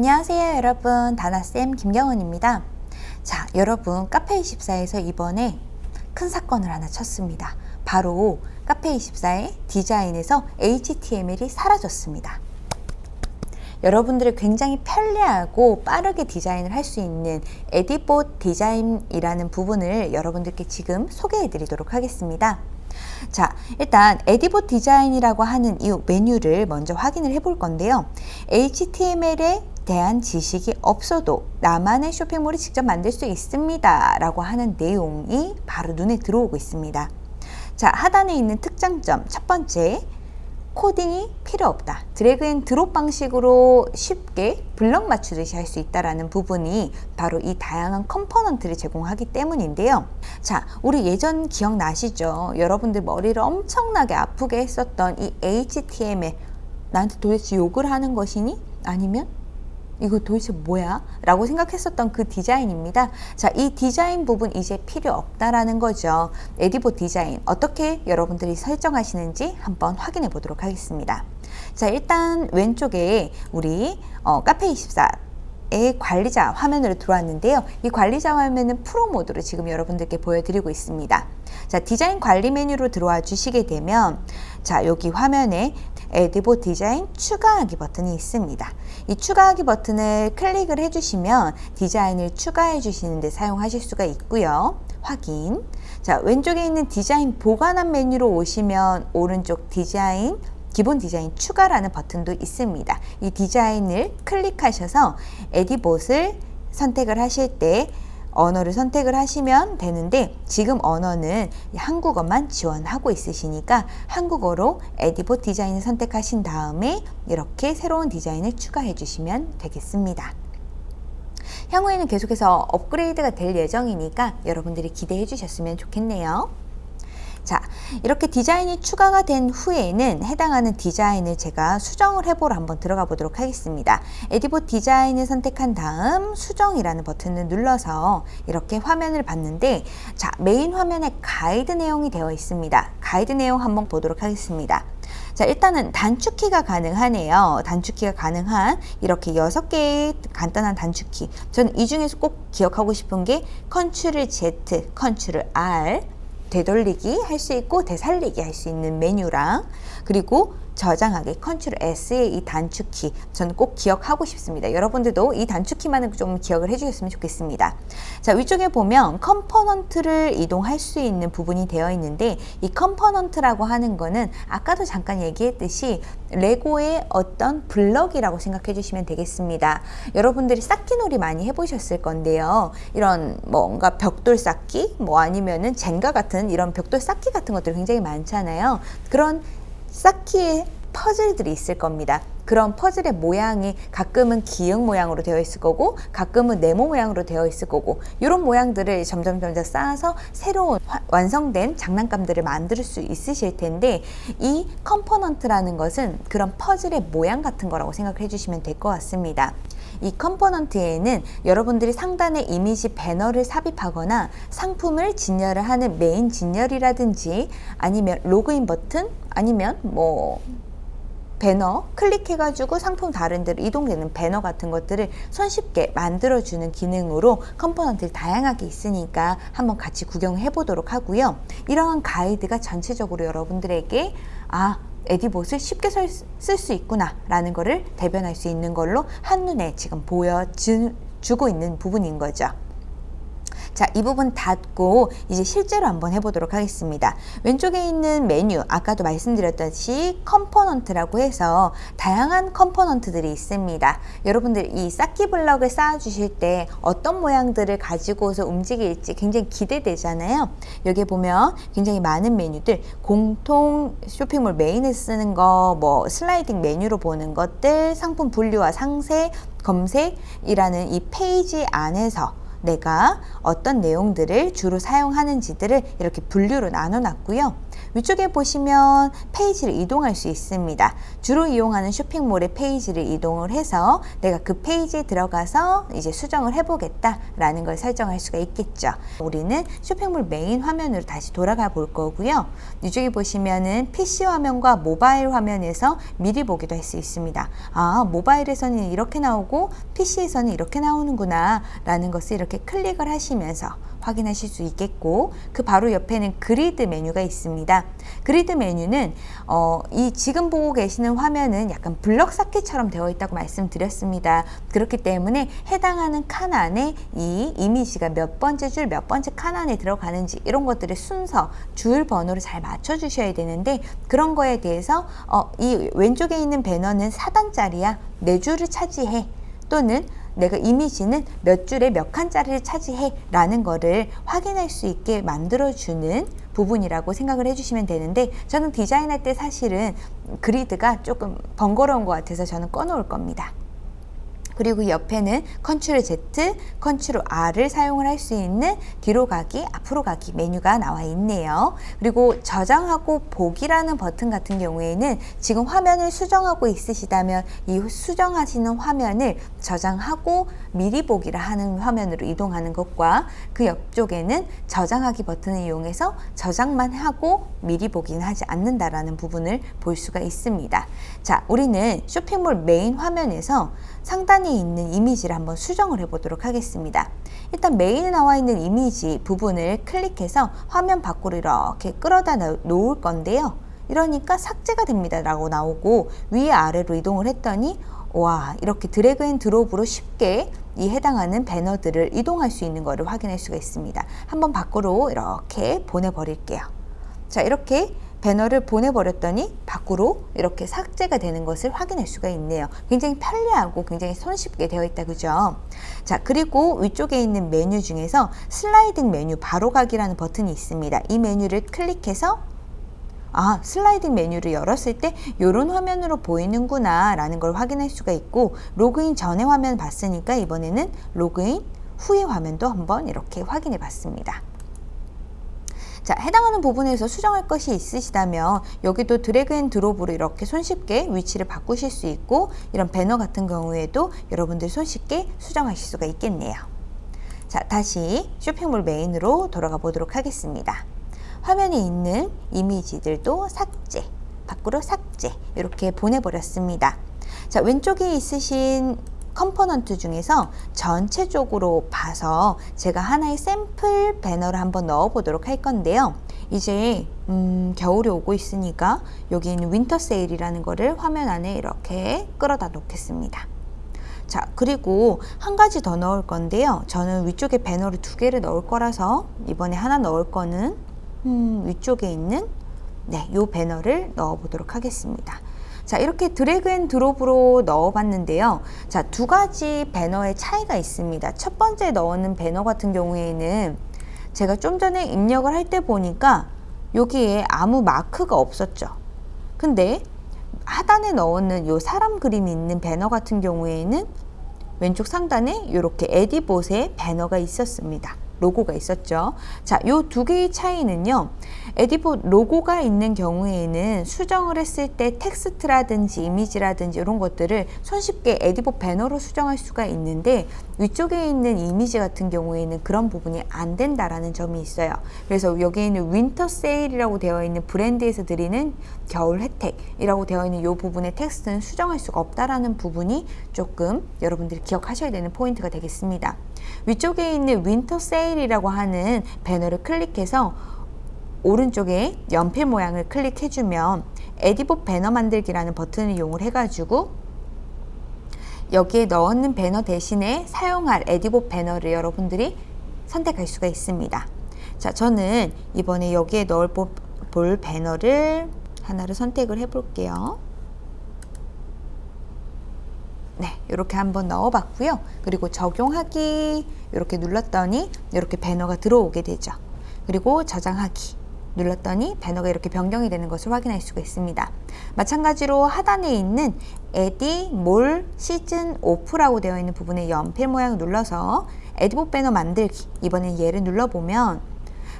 안녕하세요 여러분. 다나쌤 김경원입니다. 자 여러분 카페24에서 이번에 큰 사건을 하나 쳤습니다. 바로 카페24의 디자인에서 HTML이 사라졌습니다. 여러분들이 굉장히 편리하고 빠르게 디자인을 할 수 있는 에디봇 디자인이라는 부분을 여러분들께 지금 소개해 드리도록 하겠습니다 자 일단 에디봇 디자인이라고 하는 이 메뉴를 먼저 확인을 해 볼 건데요. HTML에 대한 지식이 없어도 나만의 쇼핑몰을 직접 만들 수 있습니다 라고 하는 내용이 바로 눈에 들어오고 있습니다. 자 하단에 있는 특장점 첫 번째 코딩이 필요 없다. drag and drop 방식으로 쉽게 블럭 맞추듯이 할 수 있다라는 부분이 바로 이 다양한 component를 제공하기 때문인데요. 자, 우리 예전 기억나시죠? 여러분들 머리를 엄청나게 아프게 했었던 이 HTML 나한테 도대체 욕을 하는 것이니? 아니면 이거 도대체 뭐야? 라고 생각했었던 그 디자인입니다. 자, 이 디자인 부분 이제 필요 없다라는 거죠. 에디보 디자인 어떻게 여러분들이 설정하시는지 한번 확인해 보도록 하겠습니다. 자, 일단 왼쪽에 우리 어, 카페24 의 관리자 화면으로 들어왔는데요. 이 관리자 화면은 프로 모드로 지금 여러분들께 보여드리고 있습니다. 자, 디자인 관리 메뉴로 들어와 주시게 되면 자, 여기 화면에 에디봇 디자인 추가하기 버튼이 있습니다. 이 추가하기 버튼을 클릭을 해주시면 디자인을 추가해 주시는 데 사용하실 수가 있고요. 확인. 자, 왼쪽에 있는 디자인 보관함 메뉴로 오시면 오른쪽 디자인 기본 디자인 추가라는 버튼도 있습니다. 이 디자인을 클릭하셔서 에디봇을 선택을 하실 때 언어를 선택을 하시면 되는데 지금 언어는 한국어만 지원하고 있으시니까 한국어로 에디봇 디자인을 선택하신 다음에 이렇게 새로운 디자인을 추가해 주시면 되겠습니다. 향후에는 계속해서 업그레이드가 될 예정이니까 여러분들이 기대해 주셨으면 좋겠네요. 자 이렇게 디자인이 추가가 된 후에는 해당하는 디자인을 제가 수정을 해보러 한번 들어가 보도록 하겠습니다. 에디봇 디자인을 선택한 다음 수정이라는 버튼을 눌러서 이렇게 화면을 봤는데 자 메인 화면에 가이드 내용이 되어 있습니다. 가이드 내용 한번 보도록 하겠습니다. 자 일단은 단축키가 가능하네요. 단축키가 가능한 이렇게 여섯 개의 간단한 단축키. 저는 이 중에서 꼭 기억하고 싶은 게 컨트롤 Z, 컨트롤 R 되돌리기 할 수 있고 되살리기 할 수 있는 메뉴랑 그리고 저장하기 컨트롤 S의 이 단축키 저는 꼭 기억하고 싶습니다. 여러분들도 이 단축키만은 좀 기억을 해주셨으면 좋겠습니다. 자 위쪽에 보면 component를 이동할 수 있는 부분이 되어 있는데 이 component라고 하는 거는 아까도 잠깐 얘기했듯이 레고의 어떤 블럭이라고 생각해 주시면 되겠습니다. 여러분들이 쌓기놀이 많이 해보셨을 건데요. 이런 뭔가 벽돌 쌓기 뭐 아니면은 젠가 같은 이런 벽돌 쌓기 같은 것들 굉장히 많잖아요. 그런 쌓기의 퍼즐들이 있을 겁니다. 그런 퍼즐의 모양이 가끔은 기역 모양으로 되어 있을 거고 가끔은 네모 모양으로 되어 있을 거고 이런 모양들을 점점 점점 쌓아서 새로운 완성된 장난감들을 만들 수 있으실 텐데 이 component라는 것은 그런 퍼즐의 모양 같은 거라고 생각해 주시면 될 것 같습니다. 이 component에는 여러분들이 상단에 이미지 배너를 삽입하거나 상품을 진열을 하는 메인 진열이라든지 아니면 로그인 버튼 아니면 뭐 배너 클릭해가지고 상품 다른 데로 이동되는 배너 같은 것들을 손쉽게 만들어주는 기능으로 component를 다양하게 있으니까 한번 같이 구경해 보도록 하고요. 이러한 가이드가 전체적으로 여러분들에게 아 에디봇을 쉽게 쓸 수 있구나 라는 것을 대변할 수 있는 걸로 한눈에 지금 보여주고 있는 부분인 거죠. 자, 이 부분 닫고 이제 실제로 한번 해보도록 하겠습니다. 왼쪽에 있는 메뉴, 아까도 말씀드렸듯이 component라고 해서 다양한 component들이 있습니다. 여러분들 이 쌓기 블럭을 쌓아주실 때 어떤 모양들을 가지고서 움직일지 굉장히 기대되잖아요. 여기 보면 굉장히 많은 메뉴들, 공통 쇼핑몰 메인에 쓰는 거, 뭐 슬라이딩 메뉴로 보는 것들, 상품 분류와 상세, 검색이라는 이 페이지 안에서 내가 어떤 내용들을 주로 사용하는지들을 이렇게 분류로 나눠 놨고요. 위쪽에 보시면 페이지를 이동할 수 있습니다. 주로 이용하는 쇼핑몰의 페이지를 이동을 해서 내가 그 페이지에 들어가서 이제 수정을 해보겠다라는 걸 설정할 수가 있겠죠. 우리는 쇼핑몰 메인 화면으로 다시 돌아가 볼 거고요. 이쪽에 보시면은 PC 화면과 모바일 화면에서 미리 보기도 할 수 있습니다. 아, 모바일에서는 이렇게 나오고 PC에서는 이렇게 나오는구나 라는 것을 이렇게 클릭을 하시면서 확인하실 수 있겠고 그 바로 옆에는 그리드 메뉴가 있습니다. 그리드 메뉴는 어, 이 지금 보고 계시는 화면은 약간 블럭 쌓기처럼 되어 있다고 말씀드렸습니다. 그렇기 때문에 해당하는 칸 안에 이 이미지가 몇 번째 줄 몇 번째 칸 안에 들어가는지 이런 것들의 순서 줄 번호를 잘 맞춰 주셔야 되는데 그런 거에 대해서 어, 이 왼쪽에 있는 배너는 4단짜리야 네 줄을 차지해 또는 내가 이미지는 몇 줄에 몇 칸짜리를 차지해 라는 거를 확인할 수 있게 만들어주는 부분이라고 생각을 해주시면 되는데 저는 디자인할 때 사실은 그리드가 조금 번거로운 것 같아서 저는 꺼놓을 겁니다. 그리고 옆에는 control Z, control R을 사용을 할 수 있는 뒤로 가기, 앞으로 가기 메뉴가 나와 있네요. 그리고 저장하고 보기라는 버튼 같은 경우에는 지금 화면을 수정하고 있으시다면 이 수정하시는 화면을 저장하고 미리 보기를 하는 화면으로 이동하는 것과 그 옆쪽에는 저장하기 버튼을 이용해서 저장만 하고 미리 보기는 하지 않는다라는 부분을 볼 수가 있습니다. 자, 우리는 쇼핑몰 메인 화면에서 상단에 있는 이미지를 한번 수정을 해 보도록 하겠습니다. 일단 메인에 나와 있는 이미지 부분을 클릭해서 화면 밖으로 이렇게 끌어다 놓을 건데요. 이러니까 삭제가 됩니다 라고 나오고 위 아래로 이동을 했더니 와 이렇게 drag and drop으로 쉽게 이 해당하는 배너들을 이동할 수 있는 것을 확인할 수가 있습니다. 한번 밖으로 이렇게 보내버릴게요. 자 이렇게 배너를 보내버렸더니 밖으로 이렇게 삭제가 되는 것을 확인할 수가 있네요. 굉장히 편리하고 굉장히 손쉽게 되어 있다 그죠? 자 그리고 위쪽에 있는 메뉴 중에서 슬라이딩 메뉴 바로 가기라는 버튼이 있습니다. 이 메뉴를 클릭해서 아 슬라이딩 메뉴를 열었을 때 이런 화면으로 보이는구나 라는 걸 확인할 수가 있고 로그인 전에 화면 봤으니까 이번에는 로그인 후의 화면도 한번 이렇게 확인해 봤습니다. 자, 해당하는 부분에서 수정할 것이 있으시다면 여기도 drag and drop으로 이렇게 손쉽게 위치를 바꾸실 수 있고 이런 배너 같은 경우에도 여러분들 손쉽게 수정하실 수가 있겠네요. 자, 다시 쇼핑몰 메인으로 돌아가 보도록 하겠습니다. 화면에 있는 이미지들도 삭제, 밖으로 삭제 이렇게 보내버렸습니다. 자, 왼쪽에 있으신 component 중에서 전체적으로 봐서 제가 하나의 샘플 배너를 한번 넣어 보도록 할 건데요. 이제 음, 겨울이 오고 있으니까 여기 있는 winter sale이라는 거를 화면 안에 이렇게 끌어다 놓겠습니다. 자 그리고 한 가지 더 넣을 건데요. 저는 위쪽에 배너를 두 개를 넣을 거라서 이번에 하나 넣을 거는 음, 위쪽에 있는 네, 요 배너를 넣어 보도록 하겠습니다. 자 이렇게 drag and drop으로 넣어 봤는데요. 자 두 가지 배너의 차이가 있습니다. 첫 번째 넣는 배너 같은 경우에는 제가 좀 전에 입력을 할 때 보니까 여기에 아무 마크가 없었죠. 근데 하단에 넣는 요 사람 그림이 있는 배너 같은 경우에는 왼쪽 상단에 이렇게 에디봇의 배너가 있었습니다 로고가 있었죠. 자, 요 두 개의 차이는요. 에디봇 로고가 있는 경우에는 수정을 했을 때 텍스트라든지 이미지라든지 이런 것들을 손쉽게 에디봇 배너로 수정할 수가 있는데 위쪽에 있는 이미지 같은 경우에는 그런 부분이 안 된다라는 점이 있어요. 그래서 여기에 있는 winter sale이라고 되어 있는 브랜드에서 드리는 겨울 혜택이라고 되어 있는 이 부분의 텍스트는 수정할 수가 없다라는 부분이 조금 여러분들이 기억하셔야 되는 포인트가 되겠습니다. 위쪽에 있는 winter sale이라고 하는 배너를 클릭해서 오른쪽에 연필 모양을 클릭해주면 에디봇 배너 만들기라는 버튼을 이용을 해가지고 여기에 넣는 배너 대신에 사용할 에디봇 배너를 여러분들이 선택할 수가 있습니다. 자, 저는 이번에 여기에 넣을 볼 배너를 하나를 선택을 해 볼게요. 네, 이렇게 한번 넣어봤고요. 그리고 적용하기 이렇게 눌렀더니 이렇게 배너가 들어오게 되죠. 그리고 저장하기 눌렀더니 배너가 이렇게 변경이 되는 것을 확인할 수가 있습니다. 마찬가지로 하단에 있는 에디 몰 시즌 오프라고 되어 있는 부분에 연필 모양을 눌러서 에디봇 배너 만들기 이번엔 얘를 눌러보면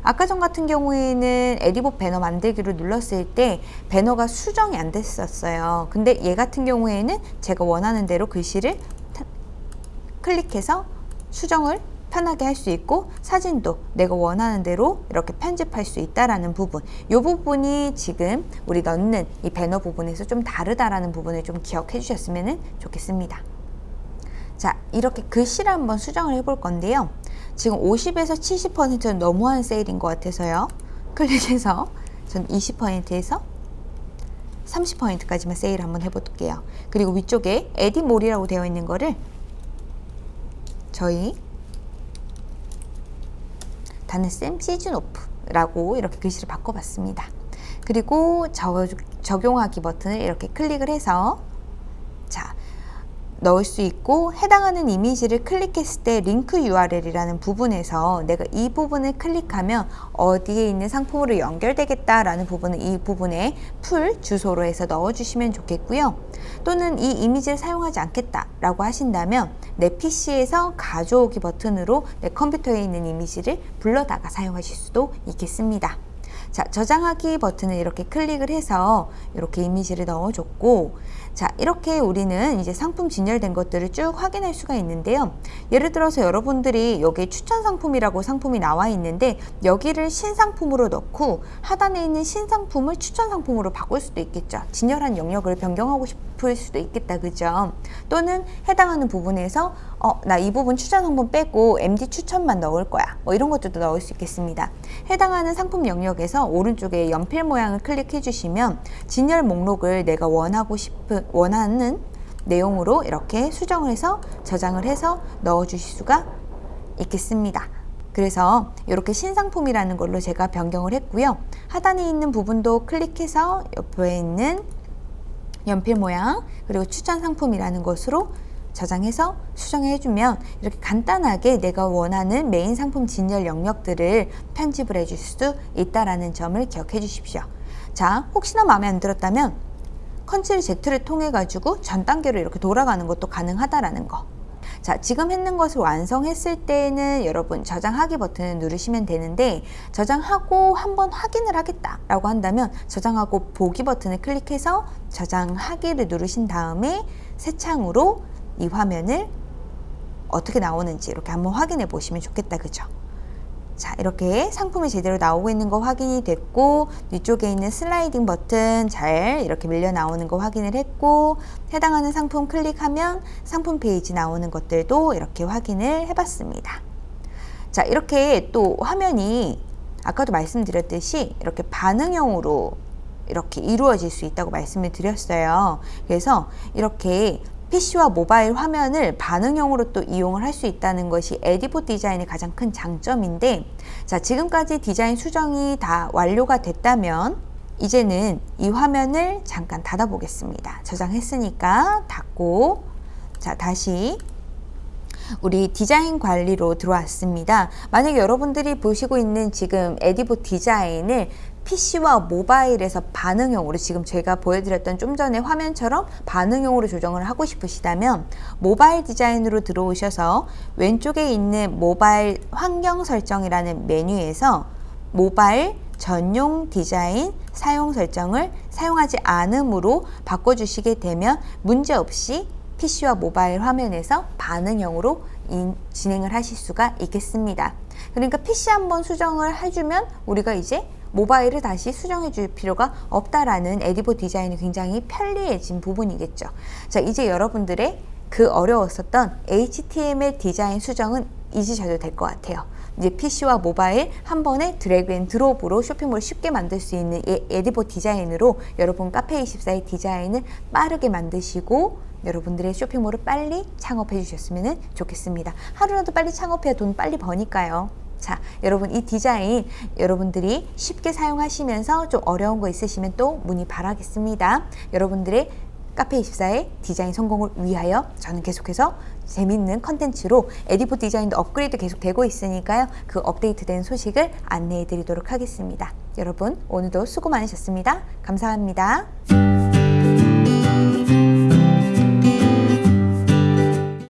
아까 전 같은 경우에는 에디봇 배너 만들기로 눌렀을 때 배너가 수정이 안 됐었어요. 근데 얘 같은 경우에는 제가 원하는 대로 글씨를 클릭해서 수정을 편하게 할 수 있고 사진도 내가 원하는 대로 이렇게 편집할 수 있다라는 부분. 이 부분이 지금 우리 넣는 이 배너 부분에서 좀 다르다라는 부분을 좀 기억해 주셨으면 좋겠습니다. 자 이렇게 글씨를 한번 수정을 해 볼 건데요 지금 50에서 70%는 너무한 세일인 것 같아서요 클릭해서 전 20%에서 30%까지만 세일 한번 해볼게요 그리고 위쪽에 에디몰이라고 되어 있는 거를 저희 다는쌤 시즌 오프라고 이렇게 글씨를 바꿔봤습니다. 그리고 저, 적용하기 버튼을 이렇게 클릭을 해서 자 넣을 수 있고 해당하는 이미지를 클릭했을 때 링크 URL이라는 부분에서 내가 이 부분을 클릭하면 어디에 있는 상품으로 연결되겠다라는 부분을 이 부분에 풀 주소로 해서 넣어주시면 좋겠고요. 또는 이 이미지를 사용하지 않겠다라고 하신다면 내 PC에서 가져오기 버튼으로 내 컴퓨터에 있는 이미지를 불러다가 사용하실 수도 있겠습니다. 자, 저장하기 버튼을 이렇게 클릭을 해서 이렇게 이미지를 넣어줬고 자 이렇게 우리는 이제 상품 진열된 것들을 쭉 확인할 수가 있는데요. 예를 들어서 여러분들이 여기 추천 상품이라고 상품이 나와 있는데 여기를 신상품으로 넣고 하단에 있는 신상품을 추천 상품으로 바꿀 수도 있겠죠. 진열한 영역을 변경하고 싶을 수도 있겠다 그죠? 또는 해당하는 부분에서 어, 나 이 부분 추천 상품 빼고 MD 추천만 넣을 거야. 뭐 이런 것들도 넣을 수 있겠습니다. 해당하는 상품 영역에서 오른쪽에 연필 모양을 클릭해 주시면 진열 목록을 내가 원하고 싶은 원하는 내용으로 이렇게 수정을 해서 저장을 해서 넣어 주실 수가 있겠습니다. 그래서 이렇게 신상품이라는 걸로 제가 변경을 했고요. 하단에 있는 부분도 클릭해서 옆에 있는 연필 모양 그리고 추천 상품이라는 것으로 저장해서 수정해 주면 이렇게 간단하게 내가 원하는 메인 상품 진열 영역들을 편집을 해줄 수 있다는 점을 기억해 주십시오. 자, 혹시나 마음에 안 들었다면 컨트롤 Z를 통해 가지고 전 단계로 이렇게 돌아가는 것도 가능하다라는 거. 자, 지금 했는 것을 완성했을 때는 여러분 저장하기 버튼을 누르시면 되는데 저장하고 한번 확인을 하겠다 라고 한다면 저장하고 보기 버튼을 클릭해서 저장하기를 누르신 다음에 새 창으로 이 화면을 어떻게 나오는지 이렇게 한번 확인해 보시면 좋겠다. 그죠? 자 이렇게 상품이 제대로 나오고 있는 거 확인이 됐고 위쪽에 있는 슬라이딩 버튼 잘 이렇게 밀려 나오는 거 확인을 했고 해당하는 상품 클릭하면 상품 페이지 나오는 것들도 이렇게 확인을 해봤습니다 자 이렇게 또 화면이 아까도 말씀드렸듯이 이렇게 반응형으로 이렇게 이루어질 수 있다고 말씀을 드렸어요 그래서 이렇게 PC와 모바일 화면을 반응형으로 또 이용을 할 수 있다는 것이 에디봇 디자인의 가장 큰 장점인데 자 지금까지 디자인 수정이 다 완료가 됐다면 이제는 이 화면을 잠깐 닫아 보겠습니다 저장했으니까 닫고 자 다시 우리 디자인 관리로 들어왔습니다. 만약에 여러분들이 보시고 있는 지금 에디보 디자인을 PC와 모바일에서 반응형으로 지금 제가 보여드렸던 좀 전에 화면처럼 반응형으로 조정을 하고 싶으시다면 모바일 디자인으로 들어오셔서 왼쪽에 있는 모바일 환경 설정이라는 메뉴에서 모바일 전용 디자인 사용 설정을 사용하지 않음으로 바꿔주시게 되면 문제없이 PC와 모바일 화면에서 반응형으로 진행을 하실 수가 있겠습니다. 그러니까 PC 한번 수정을 해주면 우리가 이제 모바일을 다시 수정해 줄 필요가 없다라는 에디보 디자인이 굉장히 편리해진 부분이겠죠. 자, 이제 여러분들의 그 어려웠었던 HTML 디자인 수정은 잊으셔도 될 것 같아요. 이제 PC와 모바일 한 번에 drag and drop으로 쇼핑몰을 쉽게 만들 수 있는 에디봇 디자인으로 여러분 카페24의 디자인을 빠르게 만드시고 여러분들의 쇼핑몰을 빨리 창업해 주셨으면 좋겠습니다. 하루라도 빨리 창업해야 돈 빨리 버니까요. 자, 여러분 이 디자인 여러분들이 쉽게 사용하시면서 좀 어려운 거 있으시면 또 문의 바라겠습니다. 여러분들의 카페24의 디자인 성공을 위하여 저는 계속해서 재밌는 컨텐츠로 에디포 디자인도 업그레이드 계속 되고 있으니까요. 그 업데이트된 소식을 안내해 드리도록 하겠습니다. 여러분 오늘도 수고 많으셨습니다. 감사합니다.